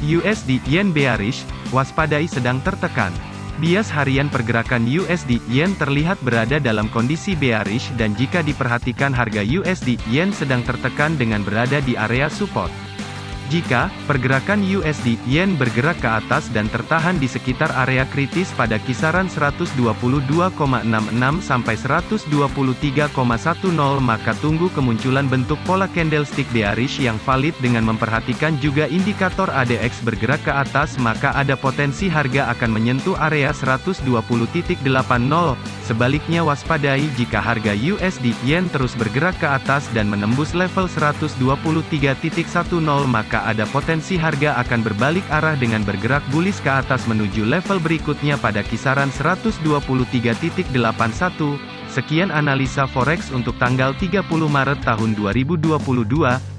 USD Yen bearish, waspadai sedang tertekan. Bias harian pergerakan USD Yen terlihat berada dalam kondisi bearish dan jika diperhatikan harga USD Yen sedang tertekan dengan berada di area support. Jika pergerakan USD Yen bergerak ke atas dan tertahan di sekitar area kritis pada kisaran 122,66 sampai 123,10 maka tunggu kemunculan bentuk pola candlestick bearish yang valid dengan memperhatikan juga indikator ADX bergerak ke atas maka ada potensi harga akan menyentuh area 120.80 sebaliknya waspadai jika harga USD Yen terus bergerak ke atas dan menembus level 123.10 maka ada potensi harga akan berbalik arah dengan bergerak bullish ke atas menuju level berikutnya pada kisaran 123.81. Sekian analisa forex untuk tanggal 30 Maret tahun 2022.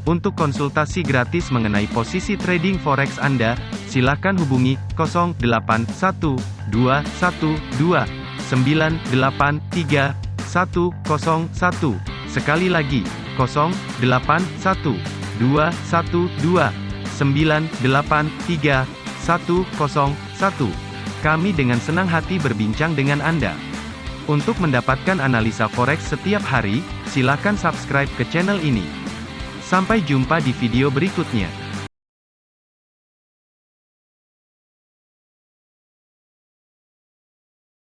Untuk konsultasi gratis mengenai posisi trading forex Anda, silakan hubungi 081212983101. Sekali lagi, 0812 kami dengan senang hati berbincang dengan Anda. Untuk mendapatkan analisa forex setiap hari, silakan subscribe ke channel ini. Sampai jumpa di video berikutnya.